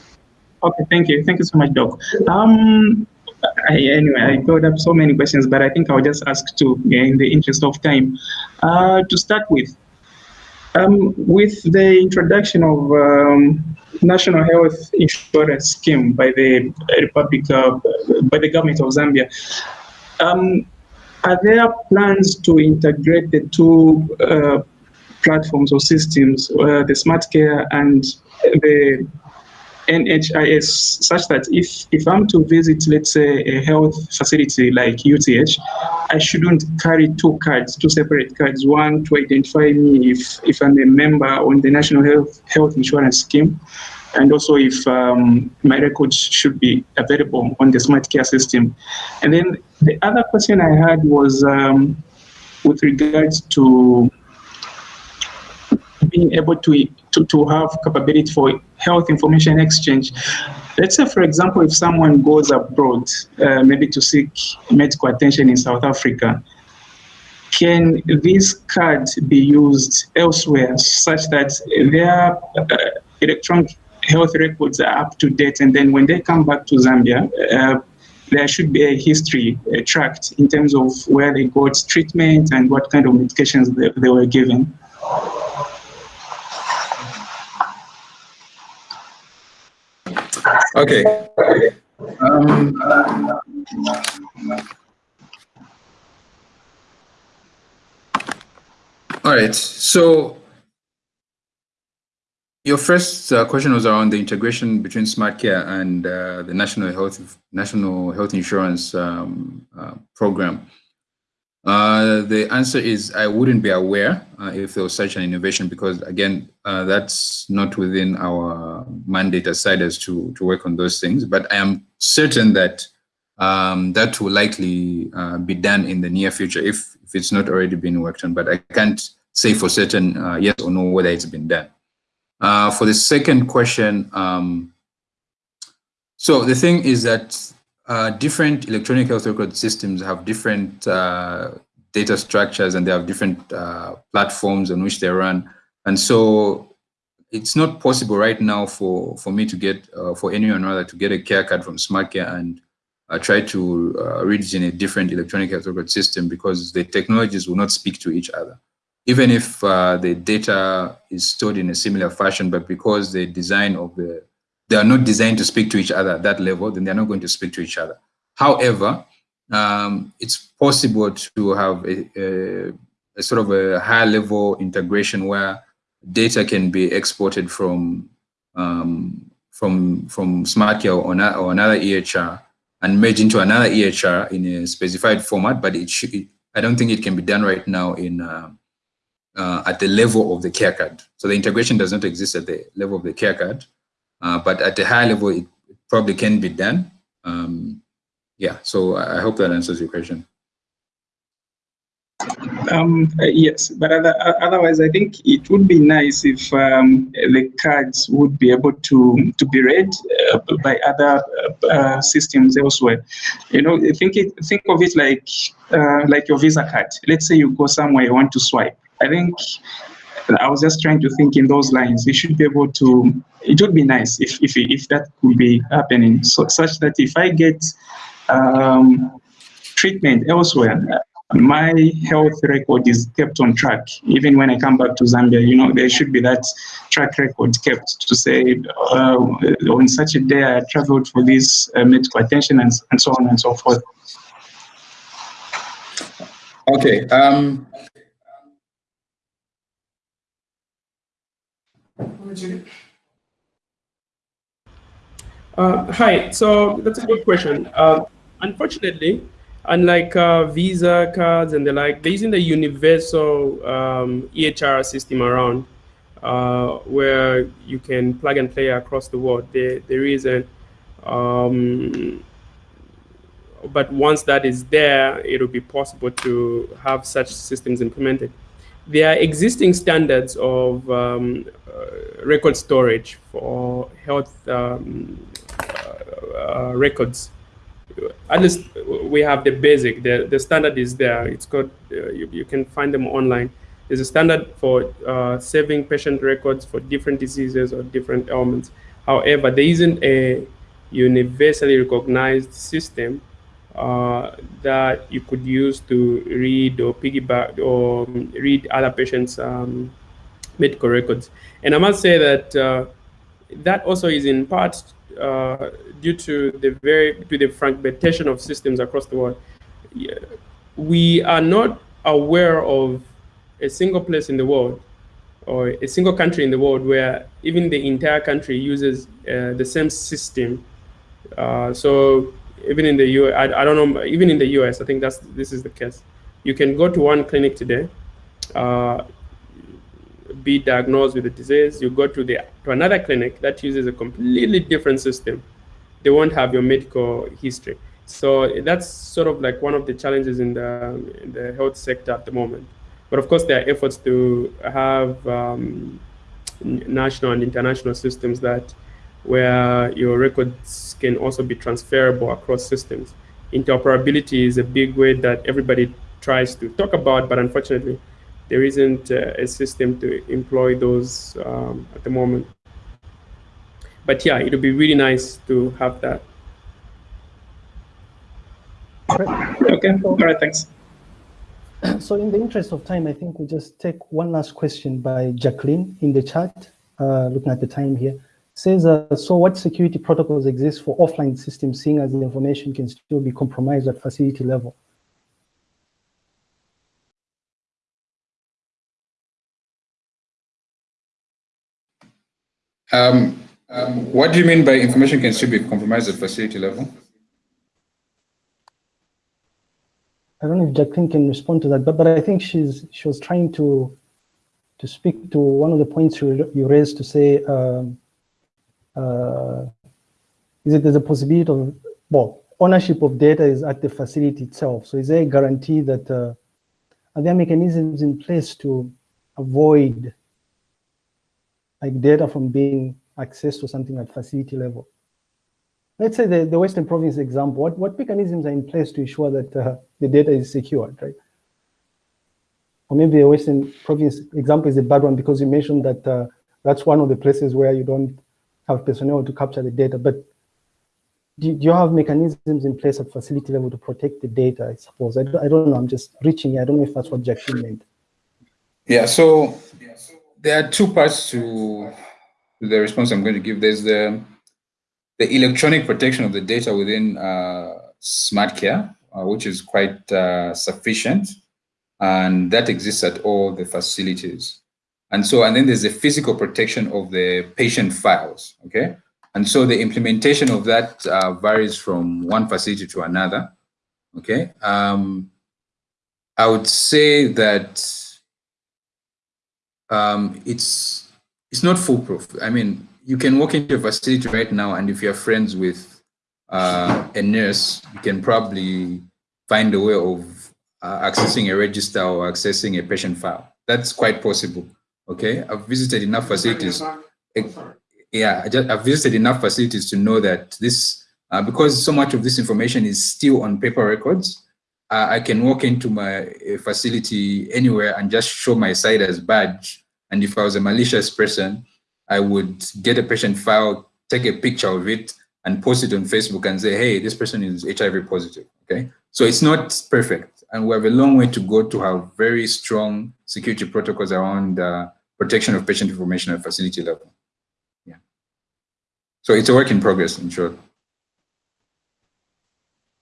Okay, thank you. Thank you so much, Doc. Um, I, anyway, I got up so many questions, but I think I'll just ask two in the interest of time. Uh, to start with, um, with the introduction of um, national health insurance scheme by the Republic of, by the government of Zambia, um, are there plans to integrate the two uh, platforms or systems, uh, the smart care and the NHIS such that if, if I'm to visit, let's say, a health facility like UTH, I shouldn't carry two cards, two separate cards, one to identify me if, if I'm a member on the National Health, Health Insurance Scheme, and also if um, my records should be available on the smart care system. And then the other question I had was um, with regards to being able to, to, to have capability for health information exchange. Let's say, for example, if someone goes abroad, uh, maybe to seek medical attention in South Africa, can this card be used elsewhere such that their uh, electronic health records are up to date and then when they come back to Zambia, uh, there should be a history uh, tracked in terms of where they got treatment and what kind of medications they, they were given. Okay. Um, all right. So your first uh, question was around the integration between smart care and uh, the national health national health insurance um, uh, program. Uh, the answer is I wouldn't be aware uh, if there was such an innovation because again, uh, that's not within our mandate as CIDRZ to, to work on those things. But I am certain that um, that will likely be done in the near future if, if it's not already been worked on. But I can't say for certain yes or no whether it's been done. Uh, for the second question, um, so the thing is that uh, different electronic health record systems have different uh, data structures and they have different uh, platforms on which they run. And so it's not possible right now for, for me to get, uh, for anyone rather, to get a care card from SmartCare and uh, try to read it in a different electronic health record system because the technologies will not speak to each other. Even if the data is stored in a similar fashion, but because the design of the they are not designed to speak to each other at that level, then they're not going to speak to each other. However, um, it's possible to have a, a, a, sort of a high level integration where data can be exported from um, from from SmartCare or, or another EHR and merge into another EHR in a specified format, but it should, I don't think it can be done right now in uh, uh, at the level of the care card. So the integration does not exist at the level of the care card. Uh, but at a high level, it probably can be done. Um, yeah, so I hope that answers your question. Um, uh, yes, but other, uh, otherwise, I think it would be nice if um, the cards would be able to to be read uh, by other uh, uh systems elsewhere. You know, think it, think of it like like your Visa card. Let's say you go somewhere you want to swipe. I think I was just trying to think in those lines. We should be able to. It would be nice if if if that could be happening, so such that if I get um, treatment elsewhere, my health record is kept on track. Even when I come back to Zambia, you know, there should be that track record kept to say uh, on such a day I traveled for this uh, medical attention and, and so on and so forth. Okay. Um, Uh, hi, so that's a good question. Uh, unfortunately, unlike uh, Visa cards and the like, they're using the universal um, EHR system around uh, where you can plug and play across the world. There, there is a um, but once that is there, it will be possible to have such systems implemented. There are existing standards of um, uh, record storage for health um, uh, uh, records. At least we have the basic, the, the standard is there. It's got, uh, you, you can find them online. There's a standard for uh, saving patient records for different diseases or different ailments. However, there isn't a universally recognized system uh, that you could use to read or piggyback or read other patients' um, medical records. And I must say that uh, that also is in part uh, due to the very to the fragmentation of systems across the world. We are not aware of a single place in the world or a single country in the world where even the entire country uses uh, the same system. Uh, so even in the U, I, I don't know, even in the US, I think that's this is the case. You can go to one clinic today, uh, be diagnosed with a disease. You go to the to another clinic that uses a completely different system. They won't have your medical history. So that's sort of like one of the challenges in the in the health sector at the moment. But of course, there are efforts to have um, national and international systems that where your records can also be transferable across systems. Interoperability is a big way that everybody tries to talk about, but unfortunately, there isn't uh, a system to employ those um, at the moment. But yeah, it would be really nice to have that. Okay, all right, thanks. *clears throat* So in the interest of time, I think we just take one last question by Jacqueline in the chat, uh, looking at the time here says, uh, so what security protocols exist for offline systems seeing as the information can still be compromised at facility level? Um, um, what do you mean by information can still be compromised at facility level? I don't know if Jacqueline can respond to that, but, but I think she's she was trying to to speak to one of the points you, you raised to say um, uh, is it there's a possibility of, well, ownership of data is at the facility itself. So is there a guarantee that, uh, are there mechanisms in place to avoid like data from being accessed to something at facility level? Let's say the, the Western Province example, what, what mechanisms are in place to ensure that uh, the data is secured, right? Or maybe the Western Province example is a bad one because you mentioned that uh, that's one of the places where you don't have personnel to capture the data, but do, do, you have mechanisms in place at facility level to protect the data, I suppose? I, I don't know, I'm just reaching, I don't know if that's what Jacqueline meant. Yeah, so there are two parts to the response I'm going to give. There's the, the electronic protection of the data within uh, SmartCare, uh, which is quite uh, sufficient, and that exists at all the facilities. And so, and then there's the physical protection of the patient files, okay? And so the implementation of that uh, varies from one facility to another, okay? Um, I would say that um, it's, it's not foolproof. I mean, you can walk into a facility right now and if you're friends with uh, a nurse, you can probably find a way of uh, accessing a register or accessing a patient file. That's quite possible. Okay, I've visited enough facilities. Yeah, I just, I've visited enough facilities to know that this, uh, because so much of this information is still on paper records, uh, I can walk into my facility anywhere and just show my CIDRZ badge. And if I was a malicious person, I would get a patient file, take a picture of it, and post it on Facebook and say, hey, this person is HIV positive, okay? So it's not perfect. And we have a long way to go to have very strong security protocols around uh, protection of patient information at facility level. Yeah. So it's a work in progress, in short.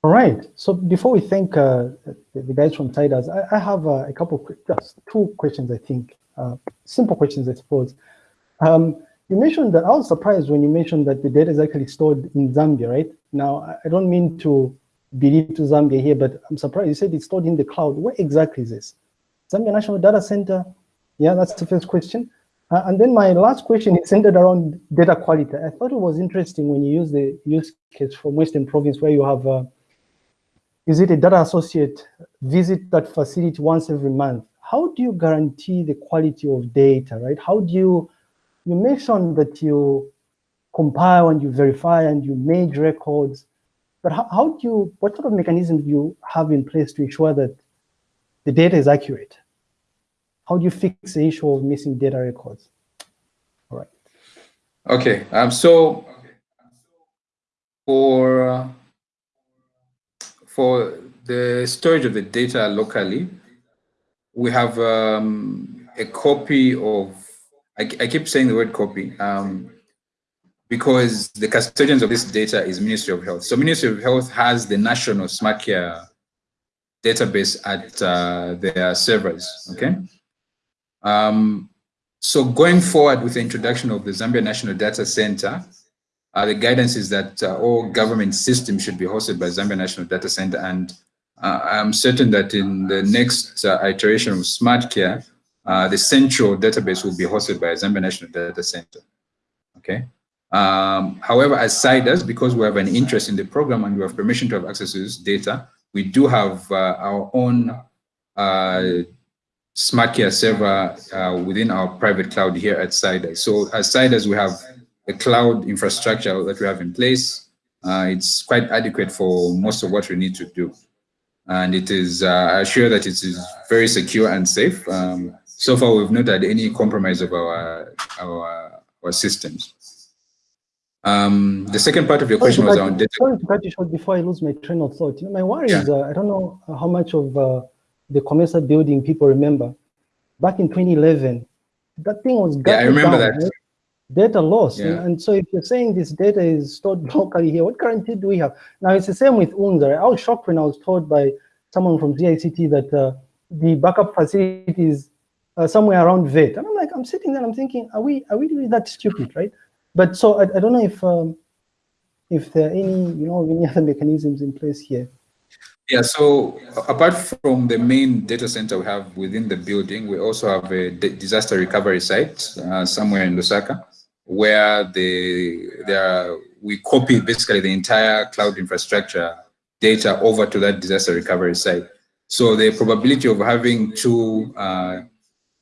All right. So before we thank uh, the, guys from CIDRZ, I, I have uh, a couple, just two questions, I think. Uh, simple questions, I suppose. Um, you mentioned that I was surprised when you mentioned that the data is actually stored in Zambia, right? Now, I don't mean to believe to Zambia here, but I'm surprised you said it's stored in the cloud. Where exactly is this? Zambia National Data Center? Yeah, that's the first question. Uh, and then my last question is centered around data quality. I thought it was interesting when you use the use case from Western Province where you have uh, is it a data associate visit that facility once every month? How do you guarantee the quality of data, right? How do you, you mentioned that you compile and you verify and you make records, but how, how do you, what sort of mechanism do you have in place to ensure that the data is accurate? How do you fix the issue of missing data records? All right. Okay, um, so for for the storage of the data locally, we have um, a copy of, I, I, keep saying the word copy, um, because the custodians of this data is Ministry of Health. So Ministry of Health has the national smart care database at uh, their servers, okay? Um, so going forward with the introduction of the Zambia National Data Center, uh, the guidance is that uh, all government systems should be hosted by Zambia National Data Center. And uh, I'm certain that in the next uh, iteration of Smart Care, uh, the central database will be hosted by Zambia National Data Center. Okay. Um, however, as CIDRZ, because we have an interest in the program and we have permission to have access to this data, we do have uh, our own Smart Care server within our private cloud here at CIDRZ. So as CIDRZ, we have a cloud infrastructure that we have in place, uh, it's quite adequate for most of what we need to do. And it is, uh, I assure that it is very secure and safe. Um, so far, we've not had any compromise of our, our, our systems. Um, the second part of your question was on data. Sorry to cut you short before I lose my train of thought. You know, my worry yeah. is, uh, I don't know how much of uh, the COMESA building people remember. Back in 2011, that thing was Yeah, I remember down, that. Right? data loss. Yeah. And so if you're saying this data is stored *laughs* locally here, what guarantee do we have? Now it's the same with UNZA. I was shocked when I was told by someone from ZICT that uh, the backup facility is uh, somewhere around VET. And I'm like, I'm sitting there, I'm thinking, are we are we really that stupid, right? But so I, I don't know if um, if there are any, you know, any *laughs* other mechanisms in place here. Yeah, so apart from the main data center we have within the building, we also have a disaster recovery site uh, somewhere in Lusaka where the there we copy basically the entire cloud infrastructure data over to that disaster recovery site. So the probability of having two uh,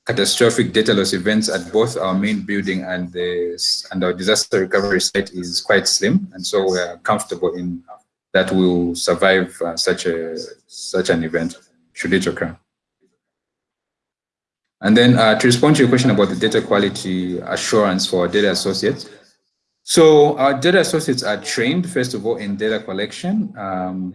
catastrophic data loss events at both our main building and the and our disaster recovery site is quite slim, and so we are comfortable in that we will survive uh, such a such an event should it occur. And then uh, to respond to your question about the data quality assurance for data associates. So our data associates are trained, first of all, in data collection. Um,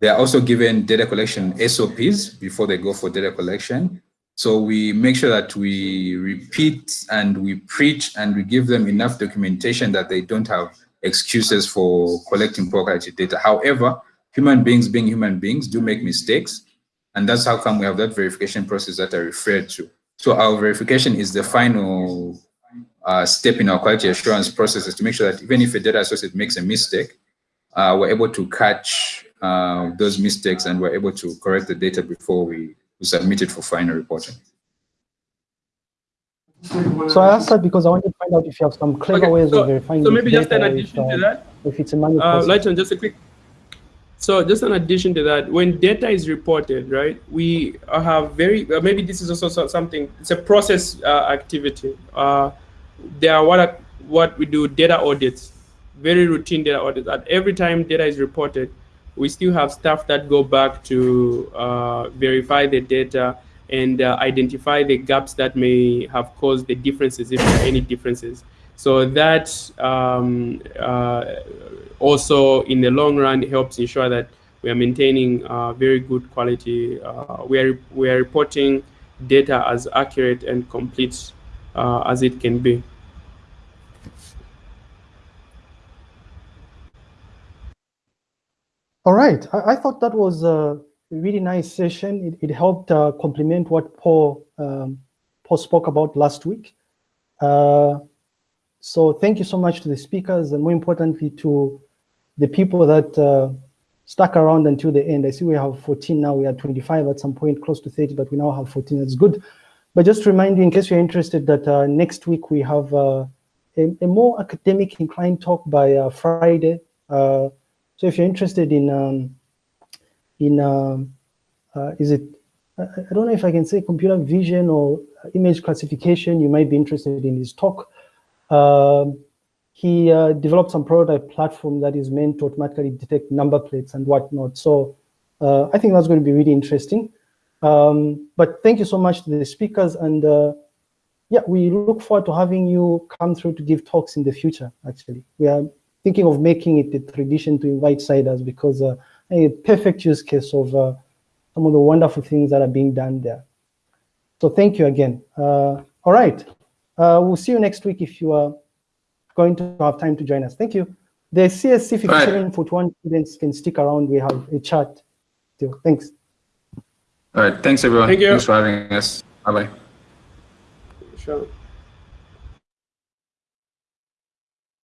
they are also given data collection SOPs before they go for data collection. So we make sure that we repeat and we preach and we give them enough documentation that they don't have excuses for collecting poor quality data. However, human beings being human beings do make mistakes. And that's how come we have that verification process that I referred to. So our verification is the final uh, step in our quality assurance processes to make sure that even if a data associate makes a mistake, uh, we're able to catch uh, those mistakes and we're able to correct the data before we, we submit it for final reporting. So I asked that because I want to find out if you have some clever okay, ways so, of verifying. So maybe just an addition if, to that. If it's a manual uh, Lighton, just a quick so just in addition to that, when data is reported, right, we have very, uh, maybe this is also something, it's a process uh, activity. Uh, there are what, what we do data audits, very routine data audits. At every time data is reported, we still have staff that go back to uh, verify the data and uh, identify the gaps that may have caused the differences, if there are any differences. So that um, uh, also in the long run helps ensure that we are maintaining uh, very good quality. Uh, we, are, we are reporting data as accurate and complete uh, as it can be. All right, I, I thought that was a really nice session. It, it helped uh, complement what Paul, um, Paul spoke about last week. Uh, so thank you so much to the speakers and more importantly to the people that uh, stuck around until the end. I see we have 14 now. We had 25 at some point, close to 30, but we now have 14. That's good. But just to remind you, in case you're interested, that uh, next week we have uh, a, a, more academic inclined talk by uh, Friday. So if you're interested in um, in, um, uh, is it, I don't know if I can say computer vision or image classification, you might be interested in his talk. Um, he uh, developed some prototype platform that is meant to automatically detect number plates and whatnot. So uh, I think that's going to be really interesting. Um, but thank you so much to the speakers. And uh, yeah, we look forward to having you come through to give talks in the future, actually. We are thinking of making it a tradition to invite CIDRZ because uh, a perfect use case of uh, some of the wonderful things that are being done there. So thank you again. Uh, all right. Uh, we'll see you next week if you are going to have time to join us. Thank you. The CSC 5741 right. students can stick around. We have a chat still. Thanks. All right. Thanks, everyone. Thank you. Thanks for having us. Bye-bye. Sure.